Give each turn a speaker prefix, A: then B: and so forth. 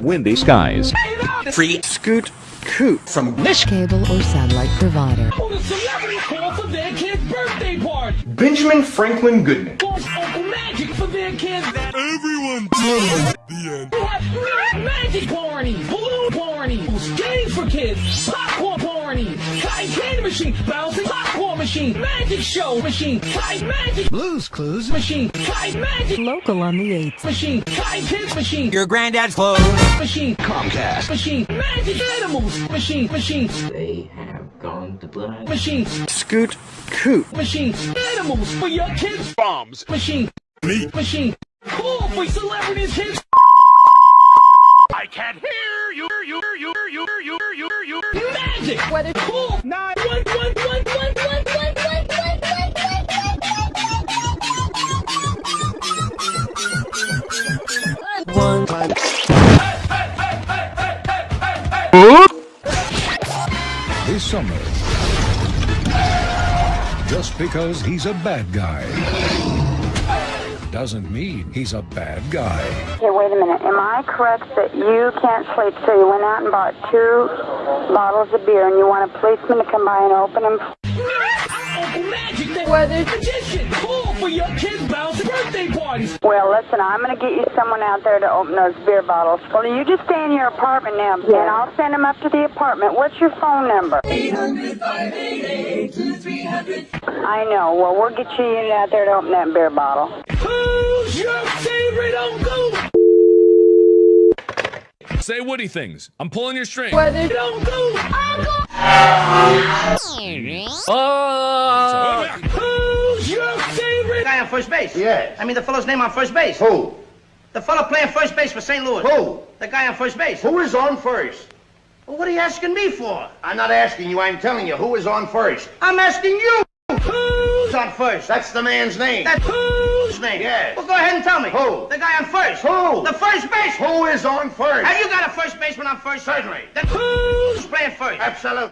A: Windy skies.
B: Free scoot coot from
C: this cable or satellite provider.
D: Benjamin Franklin Goodman.
E: Everyone does the end.
F: Magic porny, Blue porny, games for kids, popcorn porny, candy machine bouncing popcorn machine, magic show machine, kite magic
G: Blues Clues.
F: machine, kite magic
C: Local on the 8th.
F: machine, kite kids machine,
B: your granddad's clothes.
F: machine,
B: Comcast.
F: machine, magic animals machine, machine,
H: They have gone to blind.
F: machine,
B: Scoot Coot.
F: machine, animals for your kids, bombs, machine,
E: Meat.
F: machine, cool for celebrities kids.
E: I can't hear you. You. You. You. You. You. You. You.
F: Magic! Weather cool! Nine one
C: time.
G: This summer, just because he's a bad guy doesn't mean he's a bad guy.
I: Okay, wait a minute. Am I correct that you can't sleep, so you went out and bought two bottles of beer and you want a policeman to come by and open them?
F: Uncle Magic, the weather magician! Cool for your kids' bouncing birthday parties!
I: Well, listen, I'm going to get you someone out there to open those beer bottles. Well, you just stay in your apartment now, and I'll send them up to the apartment. What's your phone number?
F: 800-588-2300
I: I know. Well, we'll get you a unit out there to open that beer bottle.
F: Who's your favorite uncle?
E: Say Woody things. I'm pulling your string.
F: Weather uncle! Uncle! Who's your
J: on first base?
D: Yes.
J: I mean the fellow's name on first base.
D: Who?
J: The fellow playing first base for St. Louis.
D: Who?
J: The guy on first base.
D: Who is on first?
J: Well, what are you asking me for?
D: I'm not asking you, I'm telling you. Who is on first?
J: I'm asking you.
F: Who's
J: Who's on first?
D: That's the man's name.
J: That's whose name?
D: Yes.
J: Well, go ahead and tell me.
D: Who?
J: The guy on first.
D: Who?
J: The first base.
D: Who is on first?
J: Have you got a first baseman on first?
D: Certainly.
J: Then who's playing first?
D: Absolutely.